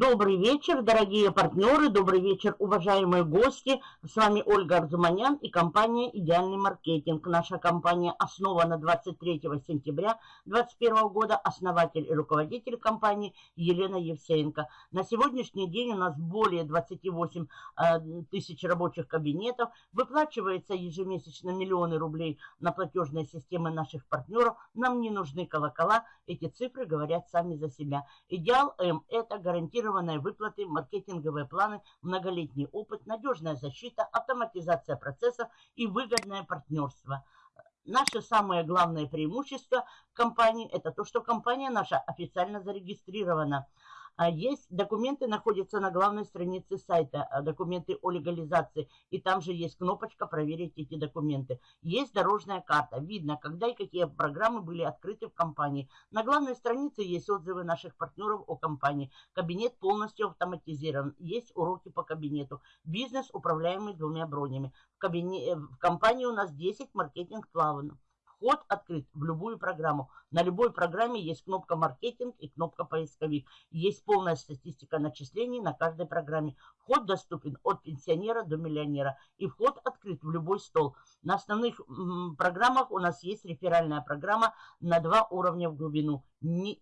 Добрый вечер, дорогие партнеры, добрый вечер, уважаемые гости. С вами Ольга Арзуманян и компания «Идеальный маркетинг». Наша компания основана 23 сентября 2021 года. Основатель и руководитель компании Елена Евсеенко. На сегодняшний день у нас более 28 э, тысяч рабочих кабинетов. Выплачивается ежемесячно миллионы рублей на платежные системы наших партнеров. Нам не нужны колокола, эти цифры говорят сами за себя. Идеал М – это гарантия гарантированные выплаты, маркетинговые планы, многолетний опыт, надежная защита, автоматизация процессов и выгодное партнерство. Наше самое главное преимущество компании – это то, что компания наша официально зарегистрирована – есть документы, находятся на главной странице сайта, а, документы о легализации. И там же есть кнопочка «Проверить эти документы». Есть дорожная карта. Видно, когда и какие программы были открыты в компании. На главной странице есть отзывы наших партнеров о компании. Кабинет полностью автоматизирован. Есть уроки по кабинету. Бизнес, управляемый двумя бронями. В, кабине... в компании у нас 10 маркетинг-планов. Вход открыт в любую программу. На любой программе есть кнопка «Маркетинг» и кнопка «Поисковик». Есть полная статистика начислений на каждой программе. Вход доступен от пенсионера до миллионера. И вход открыт в любой стол. На основных программах у нас есть реферальная программа на два уровня в глубину. Не,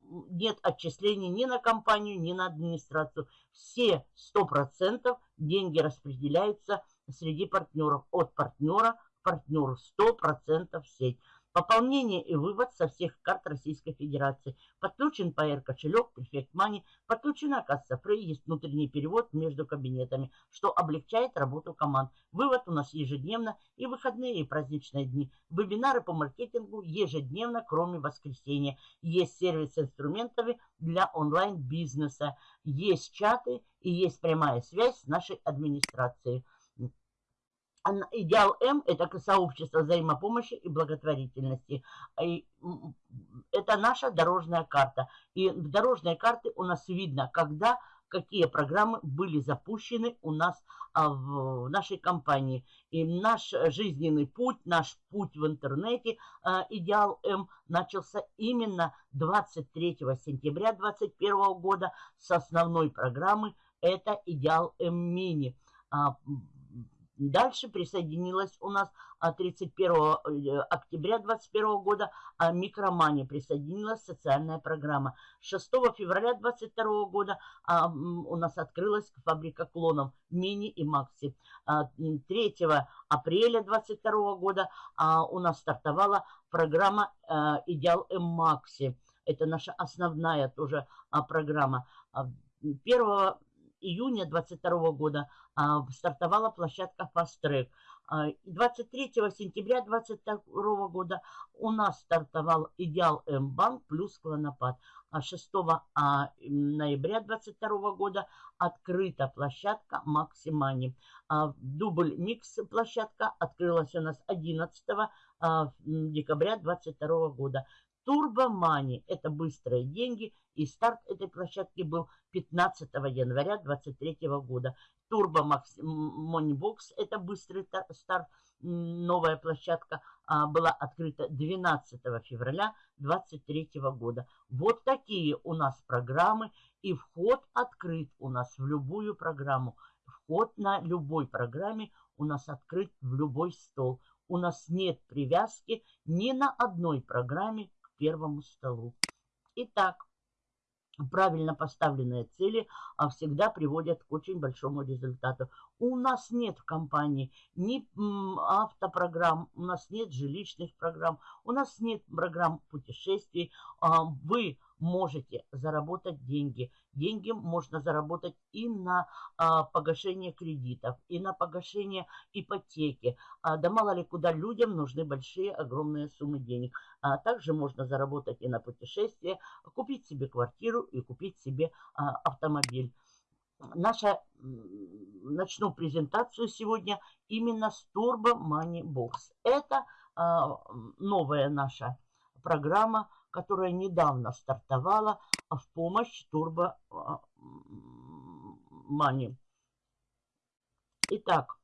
нет отчислений ни на компанию, ни на администрацию. Все 100% деньги распределяются среди партнеров. От партнера партнеру 100% в сеть. Пополнение и вывод со всех карт Российской Федерации. Подключен PR кошелек, Prefect Money, подключена касса Free, есть внутренний перевод между кабинетами, что облегчает работу команд. Вывод у нас ежедневно и выходные и праздничные дни. Вебинары по маркетингу ежедневно, кроме воскресенья. Есть сервис инструментами для онлайн-бизнеса. Есть чаты и есть прямая связь с нашей администрацией. Идеал М – это сообщество взаимопомощи и благотворительности. И это наша дорожная карта. И в дорожной карте у нас видно, когда какие программы были запущены у нас а, в нашей компании. И наш жизненный путь, наш путь в интернете а, «Идеал М» начался именно 23 сентября 2021 года с основной программы «Это «Идеал М Мини». А, Дальше присоединилась у нас 31 а, э, октября 2021 года а Микромани присоединилась социальная программа. 6 февраля 2022 года а, у нас открылась фабрика клонов Мини и Макси. 3 апреля 2022 года у нас стартовала программа Идеал М Макси. Это наша основная тоже программа. 1 июня 2022 года а, стартовала площадка Fast Track. 23 а, сентября 2022 года у нас стартовал Идеал М-банк плюс Клонопад. А 6 а, ноября 2022 года открыта площадка Максимани. Дубль Микс площадка открылась у нас 11 декабря 2022 года. Турбомани – это быстрые деньги, и старт этой площадки был 15 января 2023 года. Turbo Moneybox – это быстрый старт, новая площадка а, была открыта 12 февраля 2023 года. Вот такие у нас программы, и вход открыт у нас в любую программу. Вход на любой программе у нас открыт в любой стол. У нас нет привязки ни на одной программе первому столу. Итак, правильно поставленные цели а, всегда приводят к очень большому результату. У нас нет в компании ни автопрограмм, у нас нет жилищных программ, у нас нет программ путешествий. А, вы можете заработать деньги. Деньги можно заработать и на а, погашение кредитов, и на погашение ипотеки. А, да мало ли куда людям нужны большие, огромные суммы денег. А также можно заработать и на путешествие, купить себе квартиру и купить себе а, автомобиль. Наша, начну презентацию сегодня именно с Turbo Money Box. Это а, новая наша программа, которая недавно стартовала в помощь Turbo Money. Итак,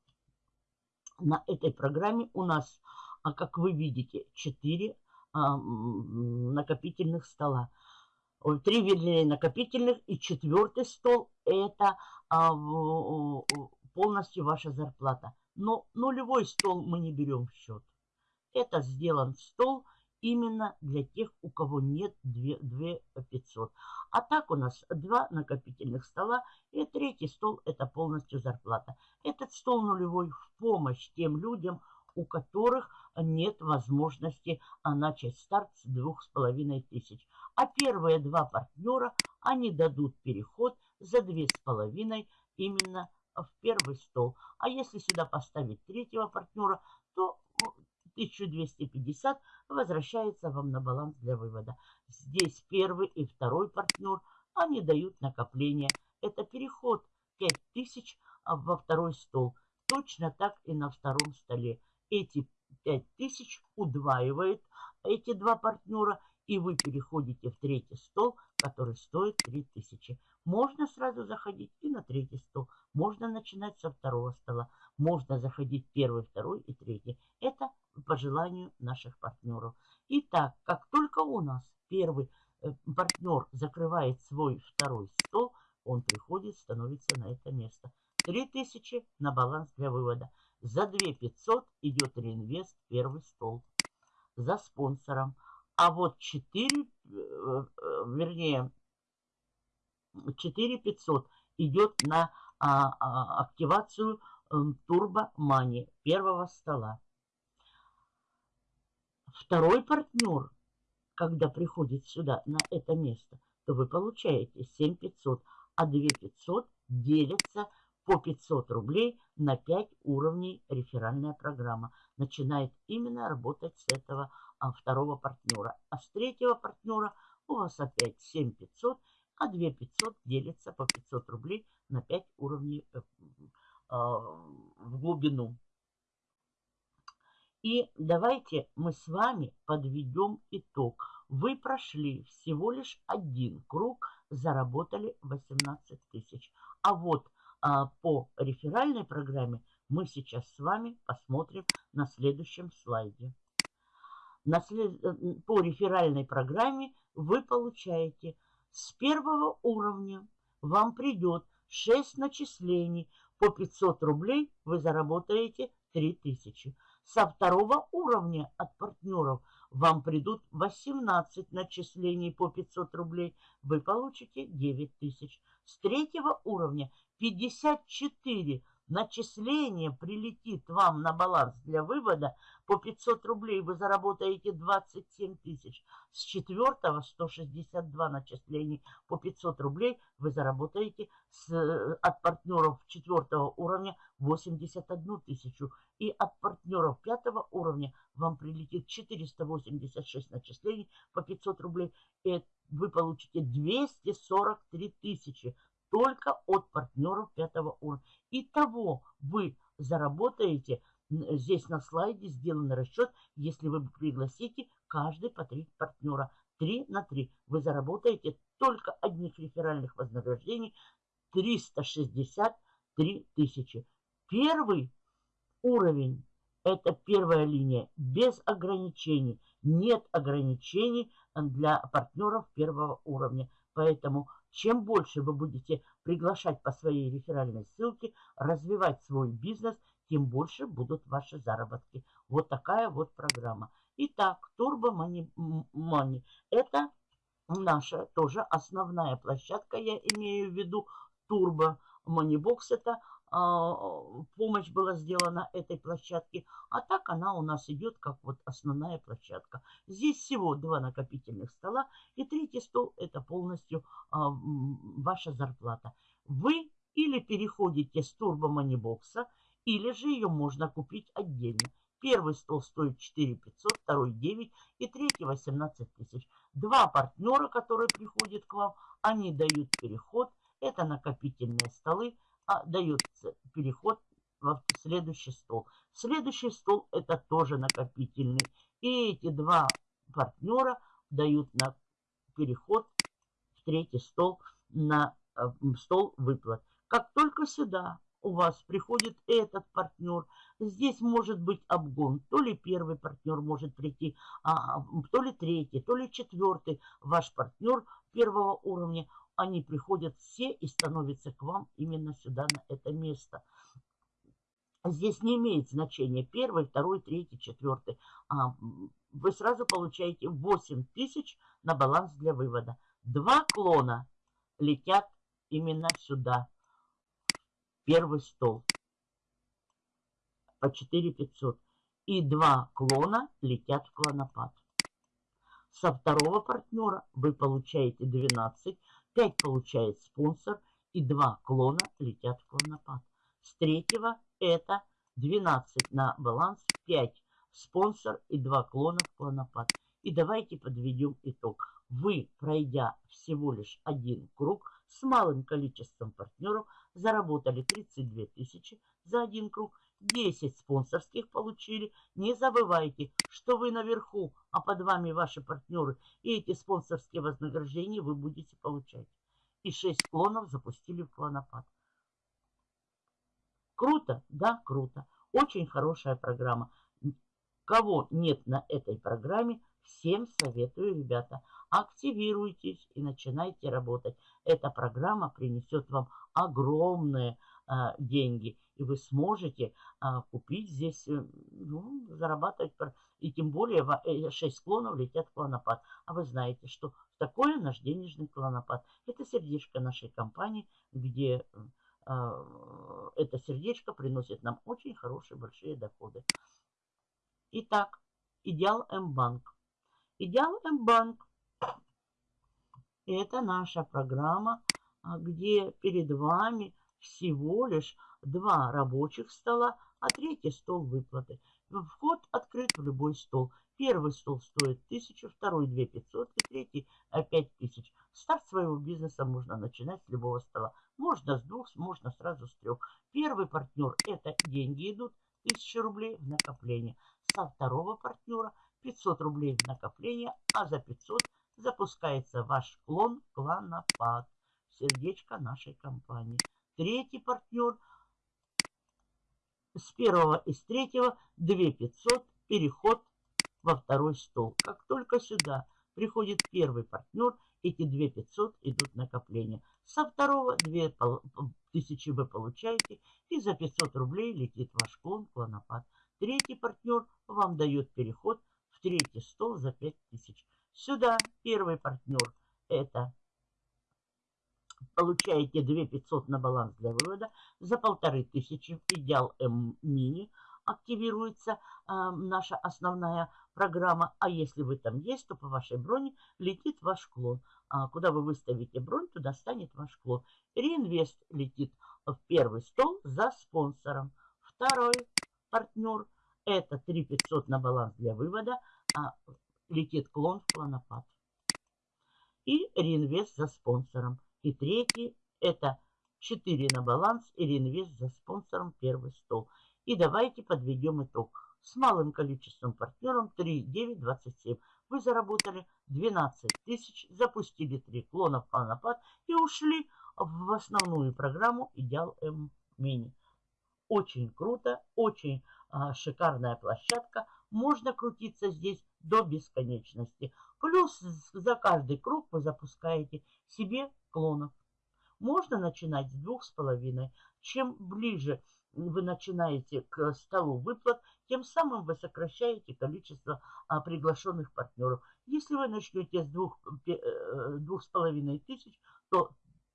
на этой программе у нас, а как вы видите, 4 а, накопительных стола. три вернее накопительных. И четвертый стол это а, полностью ваша зарплата. Но нулевой стол мы не берем в счет. Это сделан стол именно для тех, у кого нет 2, 2 500. А так у нас два накопительных стола и третий стол это полностью зарплата. Этот стол нулевой в помощь тем людям, у которых нет возможности а, начать старт с двух с половиной тысяч. А первые два партнера, они дадут переход за две с половиной именно в первый стол. А если сюда поставить третьего партнера, 1250 возвращается вам на баланс для вывода. Здесь первый и второй партнер, они дают накопление. Это переход 5000 во второй стол. Точно так и на втором столе. Эти 5000 удваивает эти два партнера, и вы переходите в третий стол, который стоит 3000. Можно сразу заходить и на третий стол. Можно начинать со второго стола. Можно заходить первый, второй и третий. Это по желанию наших партнеров. Итак, как только у нас первый э, партнер закрывает свой второй стол, он приходит, становится на это место. 3000 на баланс для вывода. За 2500 идет реинвест первый стол. За спонсором. А вот 4, э, э, вернее, 4500 идет на а, а, активацию Турбо Мани первого стола. Второй партнер, когда приходит сюда, на это место, то вы получаете 7500, а 2500 делятся по 500 рублей на 5 уровней реферальная программа. Начинает именно работать с этого а, второго партнера. А с третьего партнера у вас опять 7500, а 2500 делится по 500 рублей на 5 уровней э, а, в глубину. И давайте мы с вами подведем итог. Вы прошли всего лишь один круг, заработали 18 тысяч. А вот а, по реферальной программе мы сейчас с вами посмотрим на следующем слайде. На след... Э, по реферальной программе вы получаете с первого уровня вам придет 6 начислений по 500 рублей, вы заработаете 3000. Со второго уровня от партнеров вам придут 18 начислений по 500 рублей. Вы получите 9000. С третьего уровня 54 начисление прилетит вам на баланс для вывода, по 500 рублей вы заработаете 27 тысяч. С четвертого 162 начислений по 500 рублей вы заработаете с, от партнеров четвертого уровня 81 тысячу. И от партнеров пятого уровня вам прилетит 486 начислений по 500 рублей. И вы получите 243 тысячи только от партнеров пятого уровня. Итого вы заработаете, здесь на слайде сделан расчет, если вы пригласите каждый по три партнера. 3 на 3 вы заработаете только одних реферальных вознаграждений 363 тысячи. Первый уровень, это первая линия, без ограничений. Нет ограничений для партнеров первого уровня. Поэтому чем больше вы будете приглашать по своей реферальной ссылке, развивать свой бизнес, тем больше будут ваши заработки. Вот такая вот программа. Итак, Turbo Money, Money это наша тоже основная площадка, я имею в виду Turbo Money Box, это помощь была сделана этой площадке, а так она у нас идет как вот основная площадка. Здесь всего два накопительных стола, и третий стол это полностью а, ваша зарплата. Вы или переходите с турбо манибокса, или же ее можно купить отдельно. Первый стол стоит 4 500, второй 9 и третий 18 тысяч. Два партнера, которые приходят к вам, они дают переход. Это накопительные столы а дается переход в следующий стол. Следующий стол это тоже накопительный. И эти два партнера дают на переход в третий стол на э, стол выплат. Как только сюда у вас приходит этот партнер. Здесь может быть обгон. То ли первый партнер может прийти, а, то ли третий, то ли четвертый. Ваш партнер первого уровня. Они приходят все и становятся к вам именно сюда, на это место. Здесь не имеет значения первый, второй, третий, четвертый. А, вы сразу получаете 8 тысяч на баланс для вывода. Два клона летят именно сюда первый стол по 4500. И два клона летят в клонопад. Со второго партнера вы получаете 12, 5 получает спонсор и два клона летят в клонопад. С третьего это 12 на баланс, 5 спонсор и два клона в клонопад. И давайте подведем итог. Вы, пройдя всего лишь один круг с малым количеством партнеров, заработали 32 тысячи за один круг, 10 спонсорских получили. Не забывайте, что вы наверху, а под вами ваши партнеры. И эти спонсорские вознаграждения вы будете получать. И 6 клонов запустили в клонопад. Круто? Да, круто. Очень хорошая программа. Кого нет на этой программе, всем советую, ребята, активируйтесь и начинайте работать. Эта программа принесет вам огромные а, деньги, и вы сможете а, купить здесь, э, ну, зарабатывать, и тем более 6 э, клонов летят в клонопад. А вы знаете, что такое наш денежный клонопад. Это сердечко нашей компании, где а, это сердечко приносит нам очень хорошие большие доходы. Итак, Идеал М-банк. Идеал М-банк – это наша программа, а, где перед вами всего лишь два рабочих стола, а третий стол выплаты. Вход открыт в любой стол. Первый стол стоит 1000, второй 2500 и третий 5000. Старт своего бизнеса можно начинать с любого стола. Можно с двух, можно сразу с трех. Первый партнер – это деньги идут, 1000 рублей в накопление. Со второго партнера 500 рублей в накопление, а за 500 запускается ваш клон кланопад. Сердечко нашей компании. Третий партнер с первого и с третьего 2500 переход во второй стол. Как только сюда приходит первый партнер, эти 2500 идут накопления. Со второго 2000 вы получаете, и за 500 рублей летит ваш клон, клонопад. Третий партнер вам дает переход в третий стол за 5000. Сюда первый партнер это получаете 2500 на баланс для вывода. За полторы тысячи идеал М-мини активируется э, наша основная программа. А если вы там есть, то по вашей броне летит ваш клон. А куда вы выставите бронь, туда станет ваш клон. Реинвест летит в первый стол за спонсором. Второй партнер это 3500 на баланс для вывода. А летит клон в клонопад. И реинвест за спонсором. И третий это 4 на баланс и реинвест за спонсором первый стол. И давайте подведем итог. С малым количеством партнеров 3, 9, 27. Вы заработали 12 тысяч, запустили 3 клона в клонопад и ушли в основную программу Идеал М Мини. Очень круто, очень а, шикарная площадка. Можно крутиться здесь до бесконечности. Плюс за каждый круг вы запускаете себе клонов. Можно начинать с двух с половиной. Чем ближе вы начинаете к столу выплат, тем самым вы сокращаете количество а, приглашенных партнеров. Если вы начнете с двух, э, двух с половиной тысяч, то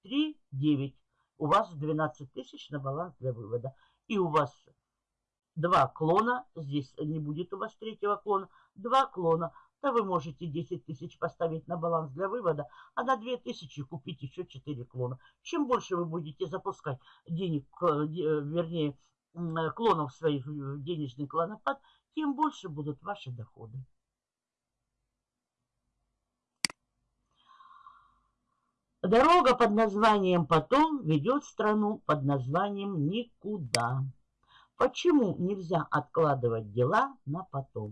3-9. У вас 12 тысяч на баланс для вывода. И у вас два клона, здесь не будет у вас третьего клона, два клона, то вы можете 10 тысяч поставить на баланс для вывода, а на 2 тысячи купить еще 4 клона. Чем больше вы будете запускать денег, э, э, вернее, клонов своих денежный клонопад, тем больше будут ваши доходы. Дорога под названием «Потом» ведет страну под названием «Никуда». Почему нельзя откладывать дела на потом?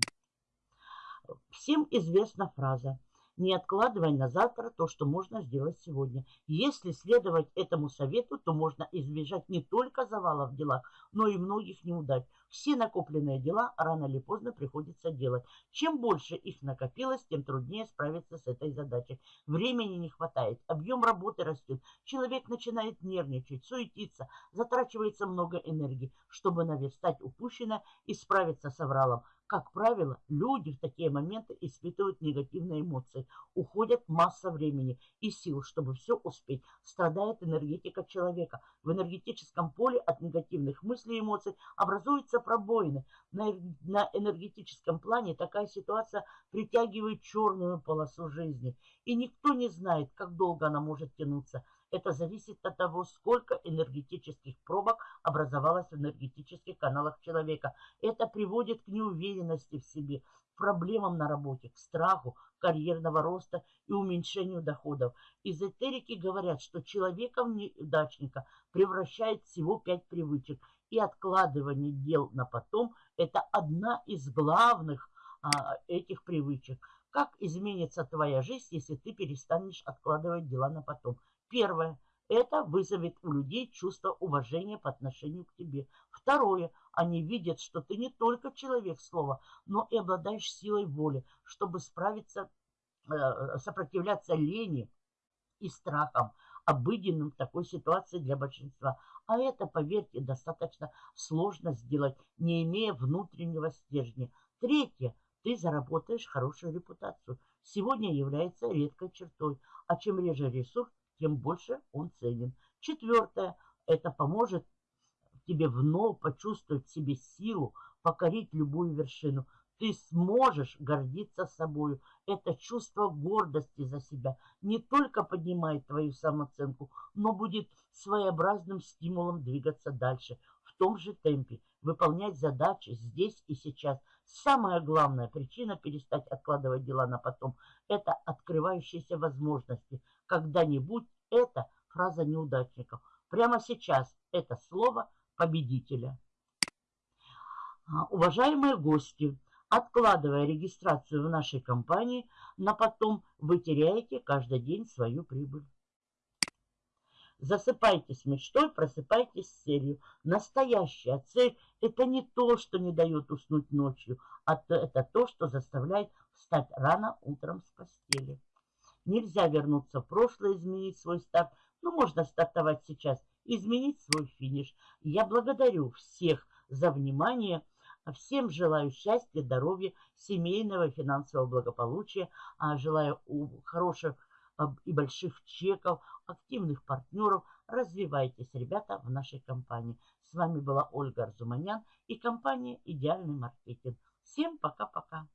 Всем известна фраза Не откладывай на завтра то, что можно сделать сегодня. Если следовать этому совету, то можно избежать не только завала в делах, но и многих неудач. Все накопленные дела рано или поздно приходится делать. Чем больше их накопилось, тем труднее справиться с этой задачей. Времени не хватает, объем работы растет, человек начинает нервничать, суетиться, затрачивается много энергии, чтобы наверстать упущенное и справиться с авралом. Как правило, люди в такие моменты испытывают негативные эмоции. Уходит масса времени и сил, чтобы все успеть. Страдает энергетика человека. В энергетическом поле от негативных мыслей и эмоций образуются пробоины. На энергетическом плане такая ситуация притягивает черную полосу жизни. И никто не знает, как долго она может тянуться. Это зависит от того, сколько энергетических пробок образовалось в энергетических каналах человека. Это приводит к неуверенности в себе, проблемам на работе, к страху, карьерного роста и уменьшению доходов. Эзотерики говорят, что человека неудачника превращает всего пять привычек. И откладывание дел на потом – это одна из главных а, этих привычек. Как изменится твоя жизнь, если ты перестанешь откладывать дела на потом? Первое. Это вызовет у людей чувство уважения по отношению к тебе. Второе. Они видят, что ты не только человек слова, но и обладаешь силой воли, чтобы справиться, э, сопротивляться лени и страхам, обыденным в такой ситуации для большинства. А это, поверьте, достаточно сложно сделать, не имея внутреннего стержня. Третье. Ты заработаешь хорошую репутацию. Сегодня является редкой чертой. А чем реже ресурс, тем больше он ценен. Четвертое, это поможет тебе вновь почувствовать в себе силу, покорить любую вершину. Ты сможешь гордиться собой. Это чувство гордости за себя не только поднимает твою самооценку, но будет своеобразным стимулом двигаться дальше в том же темпе, выполнять задачи здесь и сейчас. Самая главная причина перестать откладывать дела на потом – это открывающиеся возможности. Когда-нибудь это фраза неудачников. Прямо сейчас это слово победителя. А, уважаемые гости, откладывая регистрацию в нашей компании, на потом вы теряете каждый день свою прибыль. Засыпайтесь мечтой, просыпайтесь с целью. Настоящая цель – это не то, что не дает уснуть ночью, а это то, что заставляет встать рано утром с постели. Нельзя вернуться в прошлое, изменить свой старт, но можно стартовать сейчас, изменить свой финиш. Я благодарю всех за внимание. Всем желаю счастья, здоровья, семейного, финансового благополучия. А желаю хороших и больших чеков, активных партнеров. Развивайтесь, ребята, в нашей компании. С вами была Ольга Арзуманян и компания «Идеальный маркетинг». Всем пока-пока.